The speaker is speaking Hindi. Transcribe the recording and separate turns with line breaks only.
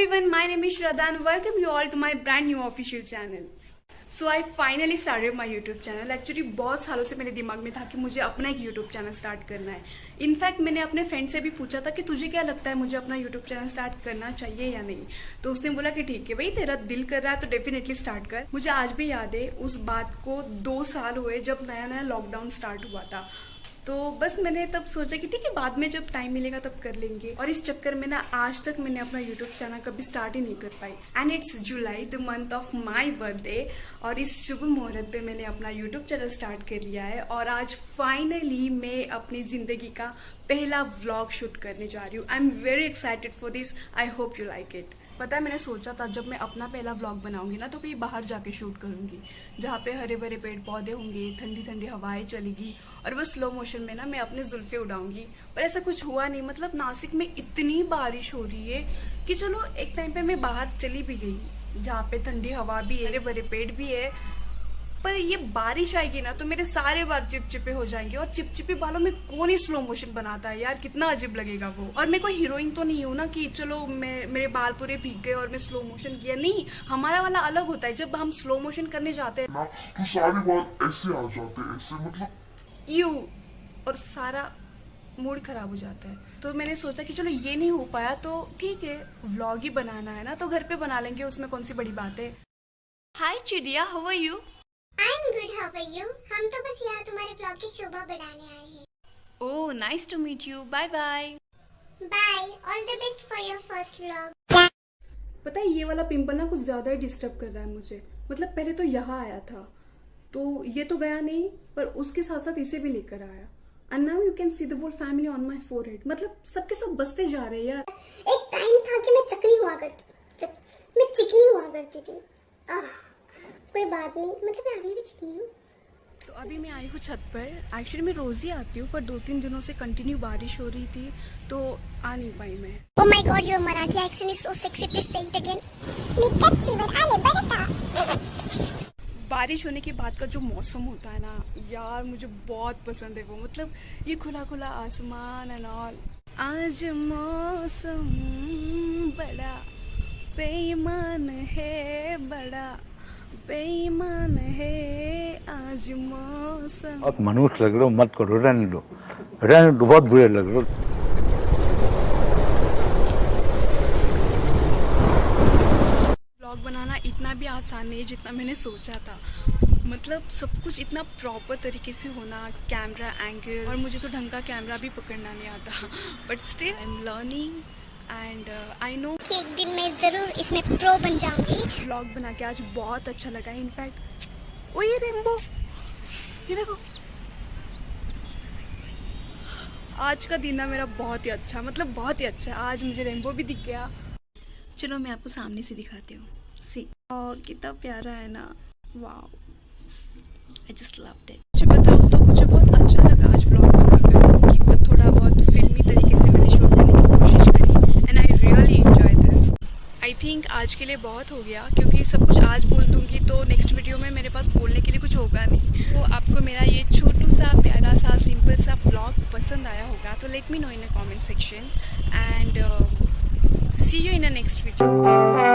everyone, my name is Shraddha and welcome you all to my brand new official channel. So I finally started my YouTube channel actually बहुत सालों से मेरे दिमाग में था कि मुझे अपना एक यूट्यूब चैनल स्टार्ट करना है। इनफैक्ट मैंने अपने फ्रेंड से भी पूछा था कि तुझे क्या लगता है मुझे अपना यूट्यूब चैनल स्टार्ट करना चाहिए या नहीं? तो उसने बोला कि ठीक है भाई तेरा दिल कर रहा है तो डेफिनेटली स्टार्ट कर। मुझे आज भी याद है उस बात को दो साल हुए जब नया नया लॉकडाउन स्टार्ट हुआ था। तो बस मैंने तब सोचा कि ठीक है, बाद में जब टाइम मिलेगा तब कर लेंगे। और इस चक्कर में ना आज तक मैंने अपना यूट्यूब चैनल कभी स्टार्ट ही नहीं कर पाई। And it's July the month of my birthday और इस शुभ मुहूर्त पे मैंने अपना यूट्यूब चैनल स्टार्ट कर लिया है। और आज फाइनली मैं अपनी ज़िंदगी का पहला व्लॉग शूट करने जा रही हूँ। I am very excited for this I hope you like it पता है, मैंने सोचा था, जब मैं अपना पहला व्लॉग बनाऊँगी ना तो कहीं बाहर जाके शूट करूँगी। जहाँ पे हरे भरे पेड़ पौधे होंगे ठंडी ठंडी हवाएँ चलेगी, और वो स्लो मोशन में ना मैं अपने जुल्फे उड़ाऊँगी। पर ऐसा कुछ हुआ नहीं मतलब नासिक में इतनी बारिश हो रही है कि चलो, एक टाइम पे मैं बाहर चली भी गई, जहाँ पे ठंडी हवा भी है हरे भरे पेड़ भी है पर ये बारिश आएगी ना तो मेरे सारे बाल चिपचिपे हो जाएँगे और चिपचिपे बालों में कौन ही स्लो मोशन बनाता है यार? कितना अजीब लगेगा वो। और मैं कोई हीरोइन तो नहीं हूँ ना कि चलो मैं मेरे बाल पूरे भीग गए और मैं स्लो मोशन किया। नहीं हमारा वाला अलग होता है। जब हम स्लो मोशन करने जाते हैं
ना तो सारे बाल ऐसे आ जाते हैं ऐसे मतलब
यू और सारा मूड खराब हो जाता है। तो मैंने सोचा कि चलो ये नहीं हो पाया तो ठीक है व्लॉग ही बनाना है ना तो घर पे बना लेंगे उसमें कौन सी बड़ी बात है? हाय चिड़िया how are you
I am good how are you हम तो बस यहाँ तुम्हारे ब्लॉग की शोभा बढ़ाने आए हैं।
ओह nice to meet you bye bye
bye all the best for your first vlog
पता है ये वाला पिंपल ना कुछ ज़्यादा ही डिस्टर्ब कर रहा है मुझे। मतलब पहले तो यहाँ आया था। तो ये तो गया नहीं पर उसके साथ साथ इसे भी लेकर आया। And now you can see the whole family on my four मतलब सबके सब बसते जा रहे हैं यार।
एक टाइम था कि मैं चकनी हुआ करती मैं चिकनी हुआ करती थी। आह, कोई बात नहीं। मतलब मैं अभी भी चिकनी हूँ
तो अभी मैं आई हूँ छत पर। एक्चुअली मैं रोज ही आती हूँ पर दो तीन दिनों से कंटिन्यू बारिश हो रही थी तो आ नहीं पाई मैं।
Oh my god, your Marathi accent is so sexy. Please say it again. मी कच्चीवर आले बरं
बारिश होने के बाद का जो मौसम होता है ना यार मुझे बहुत पसंद है वो। मतलब ये खुला खुला आसमान एंड ऑल आज मौसम बड़ा बेईमान है बड़ा। बेईमान है आज मौसम।
बहुत मनुष्य लग रहे हो मत करो रहने दो रहने दो बहुत बुरे लग रहे हो।
ब्लॉग बनाना इतना भी आसान नहीं है जितना मैंने सोचा था। मतलब सब कुछ इतना प्रॉपर तरीके से होना कैमरा एंगल और मुझे तो ढंग का कैमरा भी पकड़ना नहीं आता। But still I am learning and I know
कि एक दिन मैं ज़रूर इसमें प्रो बन जाऊँगी।
ब्लॉग बना के आज बहुत अच्छा लगा। इनफैक्ट ओ ये रेम्बो ये देखो। आज का दिन ना मेरा बहुत ही अच्छा मतलब बहुत ही अच्छा आज मुझे रेनबो भी दिख गया। चलो मैं आपको सामने से दिखाती हूँ। सी और कितना प्यारा है ना। वाह आई जस्ट लव्ड इट आज के लिए बहुत हो गया, क्योंकि सब कुछ आज बोल दूँगी तो नेक्स्ट वीडियो में मेरे पास बोलने के लिए कुछ होगा नहीं। तो आपको मेरा ये छोटू सा प्यारा सा सिंपल सा ब्लॉग पसंद आया होगा तो let me know in a comment section and see you in a next video